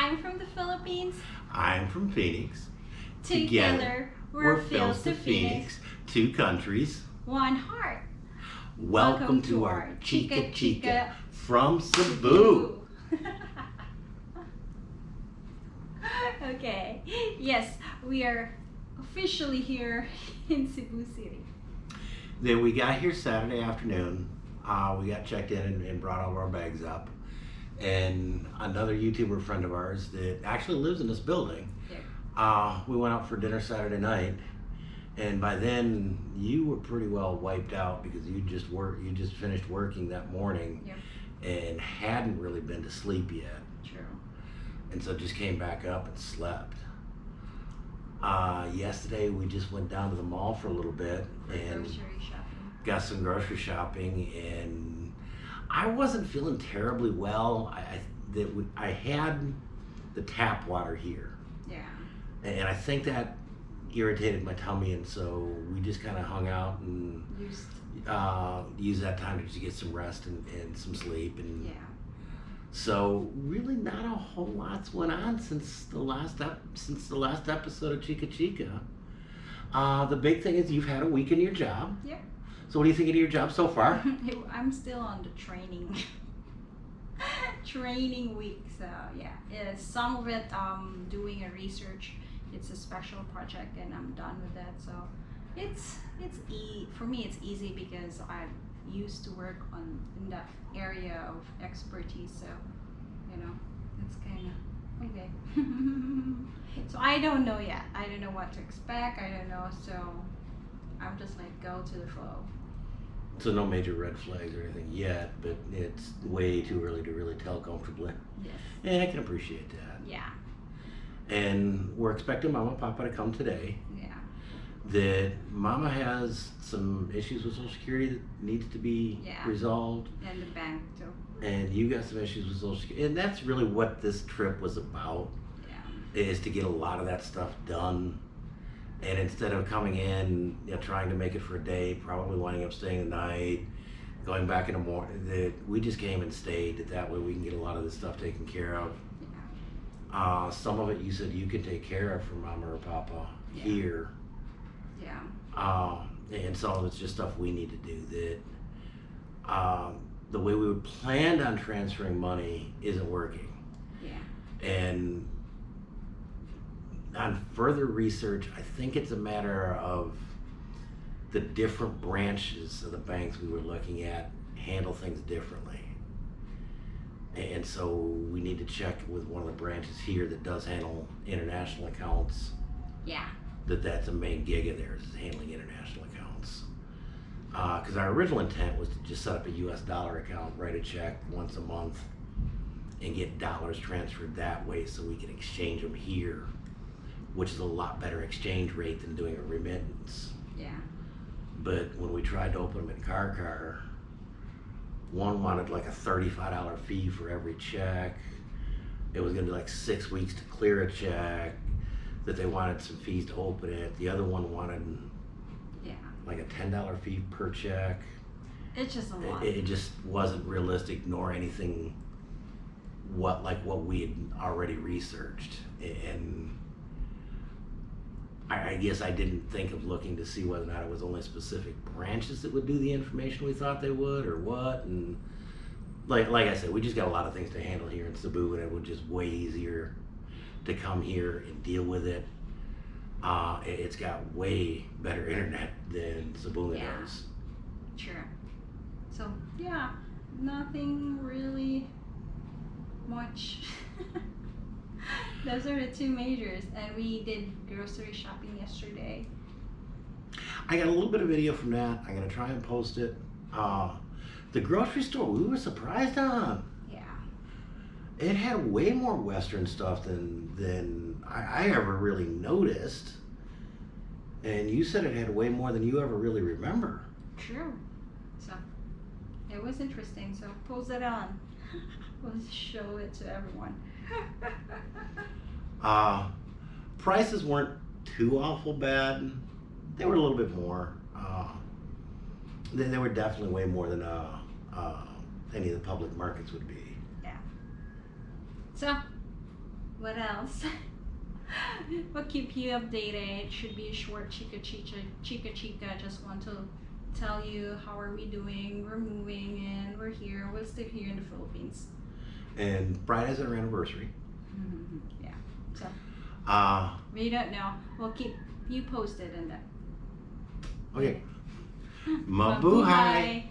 I'm from the Philippines. I'm from Phoenix. Together, we're, Phils to Phoenix. Two countries. One heart. Welcome, to, our Chica Chica, from Cebu. okay. Yes, we are officially here in Cebu City. Then we got here Saturday afternoon. Uh, we got checked in and, and brought all of our bags up. And another YouTuber friend of ours that actually lives in this building. Yeah. Uh, we went out for dinner Saturday night, and by then you were pretty well wiped out because you just work you just finished working that morning Yep. and hadn't really been to sleep yet, True. and so just came back up and slept. Uh, yesterday we just went down to the mall for a little bit and Grocery shopping. got some grocery shopping and I wasn't feeling terribly well. I, I that we, I had the tap water here Yeah. and I think that irritated my tummy and so we just kind of hung out and Used. uh, used that time to just get some rest and, and some sleep and Yeah. so really not a whole lot's went on since the last ep- since the last episode of Chica Chica. Uh, the big thing is you've had a week in your job. Yep. So what do you think of your job so far? I'm still on the training training week. So yeah, yeah, some of it um doing a research. It's a special project, and I'm done with that. So it's it's e for me. It's easy because I used to work on in that area of expertise. So you know, it's kind of okay. so I don't know yet. I don't know what to expect. I don't know. So I'm just like go to the flow. So no major red flags or anything yet, but it's way too early to really tell comfortably. Yes. And I can appreciate that. Yeah. And we're expecting Mama and Papa to come today. Yeah. That Mama has some issues with Social Security that needs to be Yeah. resolved. And the bank too. And you got some issues with Social Security. And that's really what this trip was about. Yeah. is to get a lot of that stuff done. And instead of coming in, you know, trying to make it for a day, probably winding up staying the night, going back in the morning, that we just came and stayed. That that way we can get a lot of this stuff taken care of. Yeah. Uh, some of it you said you can take care of for Mama or Papa Yeah. here, Yeah. uh, and some of it's just stuff we need to do. That um, the way we planned on transferring money isn't working. Yeah. And on further research, I think it's a matter of the different branches of the banks we were looking at handle things differently. And so we need to check with one of the branches here that does handle international accounts, Yeah. that that's a main gig of theirs, is handling international accounts. Uh, because our original intent was to just set up a US dollar account, write a check once a month, and get dollars transferred that way so we can exchange them here, which is a lot better exchange rate than doing a remittance. Yeah. But when we tried to open them in Carcar, one wanted like a thirty-five dollar fee for every check. It was gonna be like six weeks to clear a check. That they wanted some fees to open it. The other one wanted Yeah. like a ten dollar fee per check. It's just a lot. It, it just wasn't realistic nor anything what like what we had already researched and I, I guess I didn't think of looking to see whether or not it was only specific branches that would do the information we thought they would or what and like like I said we just got a lot of things to handle here in Cebu and it was just way easier to come here and deal with it uh, it- it's got way better internet than Cebu Yeah. does Sure. So yeah, nothing really much. Those are the two majors, and we did grocery shopping yesterday. I got a little bit of video from that. I'm gonna try and post it. Uh, the grocery store we were surprised on. Yeah. It had way more Western stuff than than I, I ever really noticed. And you said it had way more than you ever really remember. True. So it was interesting. So post it on. we'll show it to everyone. Uh, prices weren't too awful bad. They were a little bit more. Uh, they, they were definitely way more than uh, uh, any of the public markets would be. Yeah. So what else? we'll keep you updated. It should be a short chica chica chica chica. Just want to tell you how are we doing. We're moving and we're here. We're still here in the Philippines. And Friday's our anniversary. Yeah. So Uh, we don't know. We'll keep you posted on that. okay. Mabuhay!